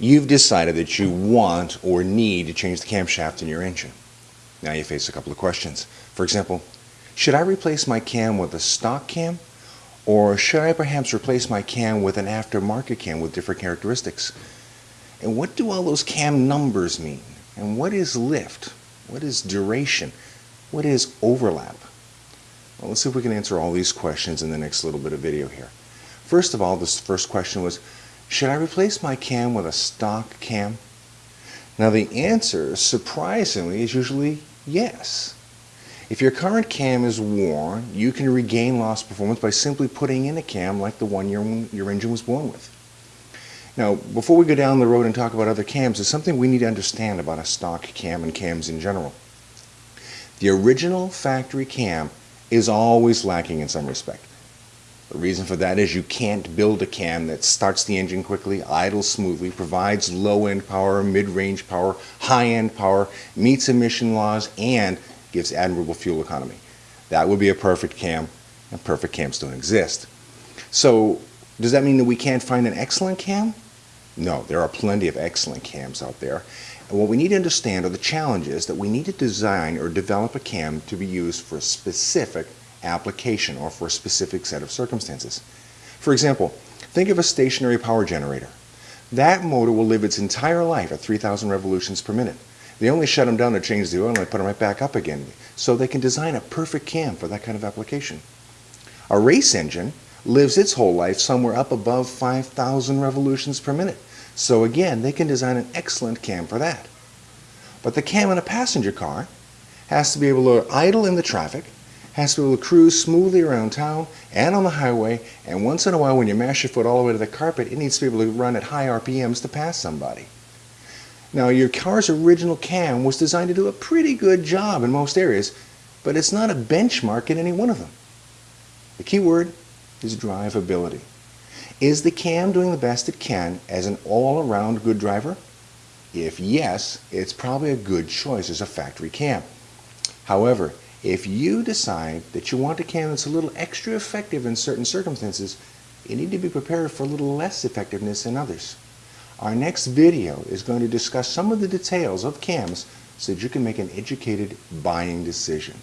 You've decided that you want or need to change the camshaft in your engine. Now you face a couple of questions. For example, should I replace my cam with a stock cam or should I perhaps replace my cam with an aftermarket cam with different characteristics? And what do all those cam numbers mean? And what is lift? What is duration? What is overlap? Well, let's see if we can answer all these questions in the next little bit of video here. First of all, this first question was, should I replace my cam with a stock cam? Now the answer, surprisingly, is usually yes. If your current cam is worn, you can regain lost performance by simply putting in a cam like the one your, your engine was born with. Now, before we go down the road and talk about other cams, there's something we need to understand about a stock cam and cams in general. The original factory cam is always lacking in some respect. The reason for that is you can't build a cam that starts the engine quickly, idles smoothly, provides low-end power, mid-range power, high-end power, meets emission laws, and gives admirable fuel economy. That would be a perfect cam, and perfect cams don't exist. So does that mean that we can't find an excellent cam? No, there are plenty of excellent cams out there. And what we need to understand are the challenges that we need to design or develop a cam to be used for a specific application or for a specific set of circumstances. For example, think of a stationary power generator. That motor will live its entire life at 3,000 revolutions per minute. They only shut them down to change the oil and they put them right back up again. So they can design a perfect cam for that kind of application. A race engine lives its whole life somewhere up above 5,000 revolutions per minute. So again, they can design an excellent cam for that. But the cam in a passenger car has to be able to idle in the traffic, has to cruise smoothly around town and on the highway, and once in a while when you mash your foot all the way to the carpet, it needs to be able to run at high RPMs to pass somebody. Now your car's original cam was designed to do a pretty good job in most areas, but it's not a benchmark in any one of them. The key word is drivability. Is the cam doing the best it can as an all-around good driver? If yes, it's probably a good choice as a factory cam. However, if you decide that you want a cam that's a little extra effective in certain circumstances, you need to be prepared for a little less effectiveness in others. Our next video is going to discuss some of the details of cams so that you can make an educated buying decision.